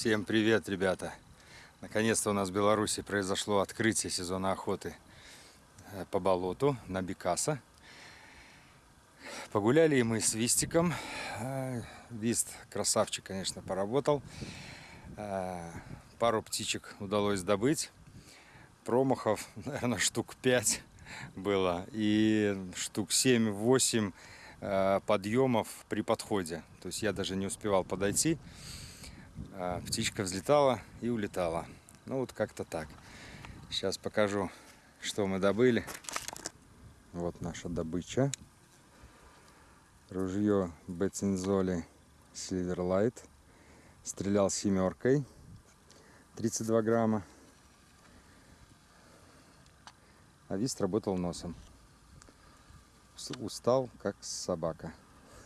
Всем привет, ребята! Наконец-то у нас в Беларуси произошло открытие сезона охоты э, по болоту на Бекаса. Погуляли мы с Вистиком. Э, Вист, красавчик, конечно, поработал. Э, пару птичек удалось добыть. Промахов, наверное, штук 5 было. И штук 7-8 подъемов при подходе. То есть я даже не успевал подойти. А птичка взлетала и улетала. Ну вот как-то так. Сейчас покажу, что мы добыли. Вот наша добыча. Ружье Бецинзоли Silverlight. Стрелял семеркой. 32 грамма. А вист работал носом. Устал, как собака.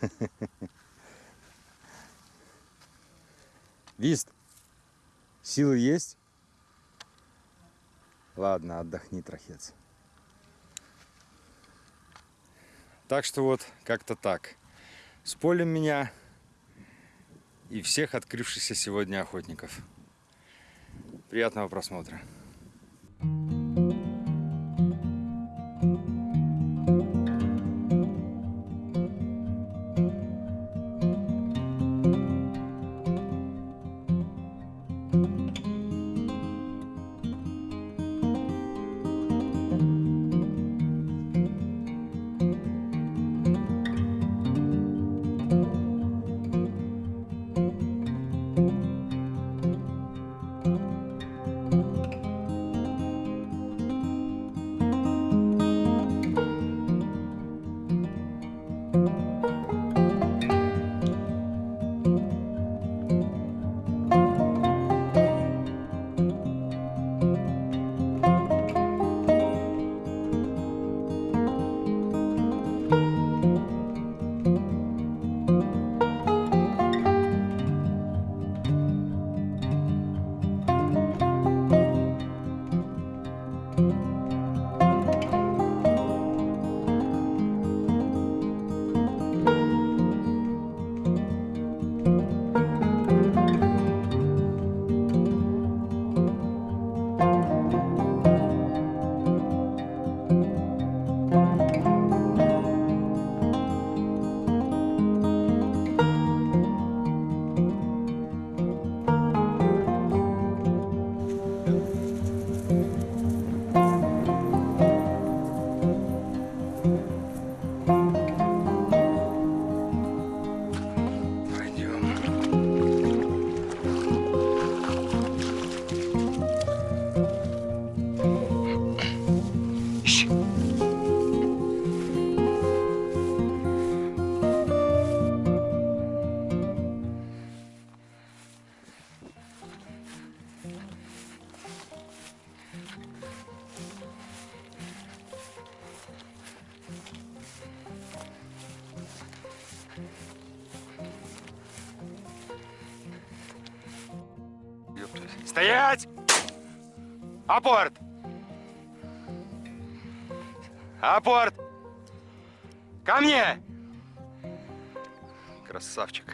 Вист, силы есть? Ладно, отдохни, трахец. Так что вот, как-то так. С полем меня и всех открывшихся сегодня охотников. Приятного просмотра. Стоять! Апорт! Апорт! Ко мне! Красавчик.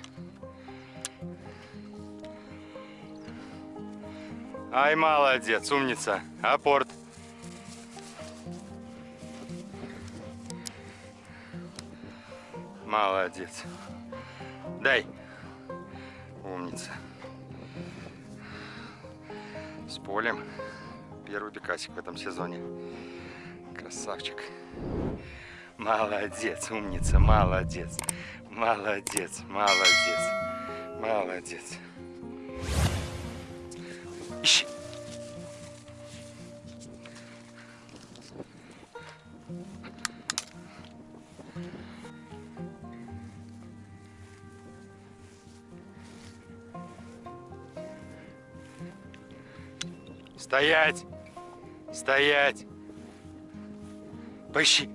Ай, молодец, умница. Апорт. Молодец. Дай. Умница с полем. Первый бекасик в этом сезоне. Красавчик. Молодец, умница, молодец. Молодец, молодец, молодец. Ищи. Стоять! Стоять! Поищи!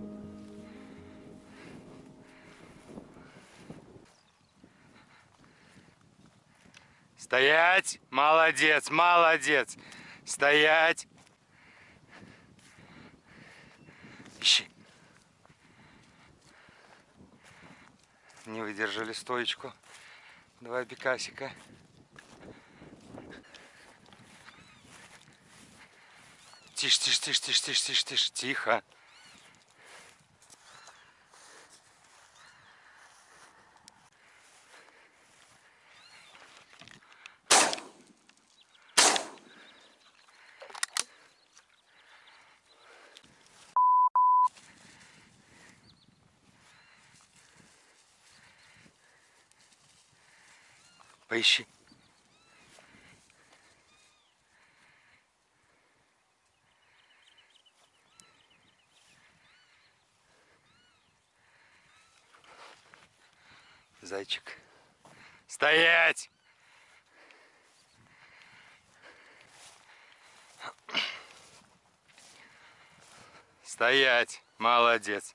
Стоять! Молодец, молодец! Стоять! Ищи! Не выдержали стоечку. Два бекасика. Тише, тише, тише, тише, тише, тише, тише, тихо. Поищи. Зайчик. Стоять! Стоять! Молодец!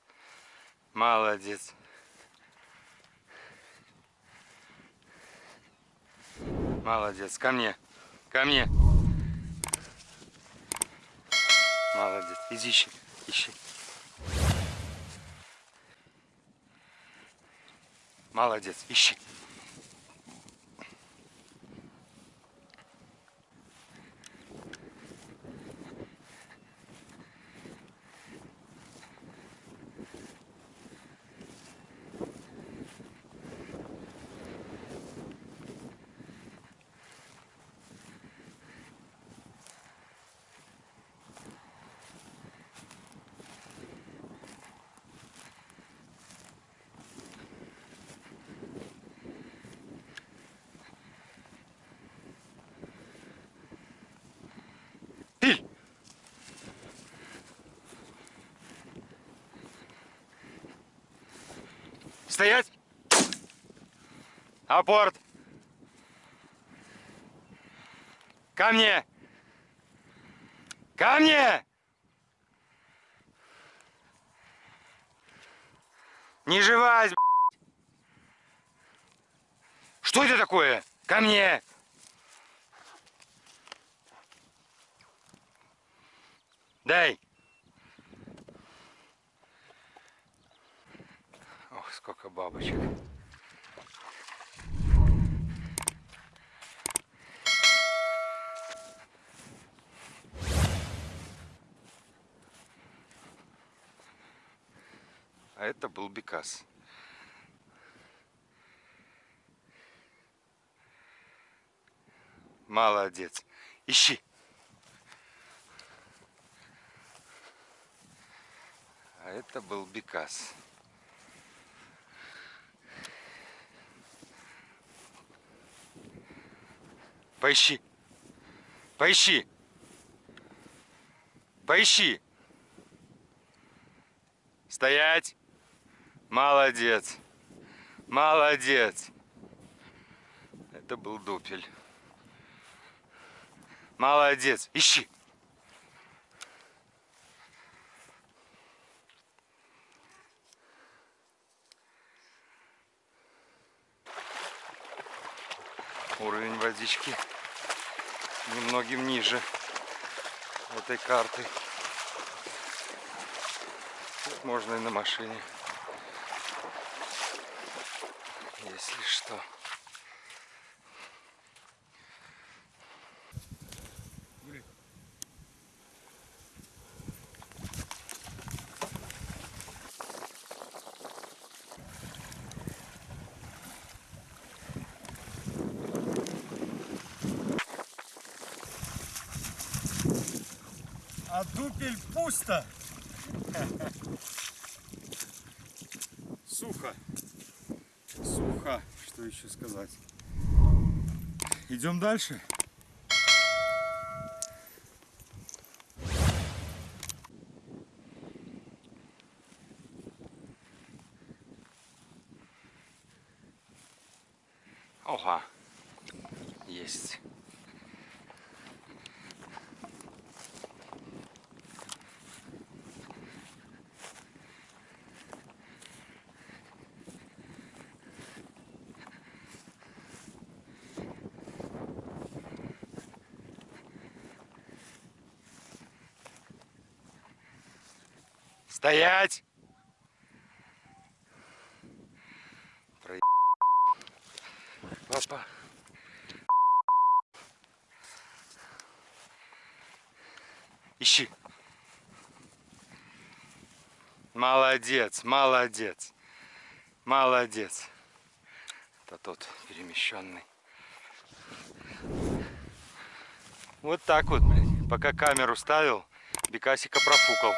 Молодец! Молодец! Ко мне! Ко мне! Молодец! Иди ищи! Ищи! Молодец, ищи. Стоять! Апорт! Ко мне! Ко мне! Не живась, Что это такое? Ко мне! Дай! Сколько бабочек. А это был Бекас. Молодец. Ищи. А это был Бекас. Поищи. Поищи. Поищи. Стоять. Молодец. Молодец. Это был дупель. Молодец. Ищи. Уровень водички немногим ниже этой карты. Тут можно и на машине, если что. А дупель пусто. Сухо. Сухо. Что еще сказать? Идем дальше. Ага. Есть. Стоять! Про... Опа. Ищи. Молодец, молодец. Молодец. Это тот перемещенный. Вот так вот, блядь. Пока камеру ставил, Бекасика профукал.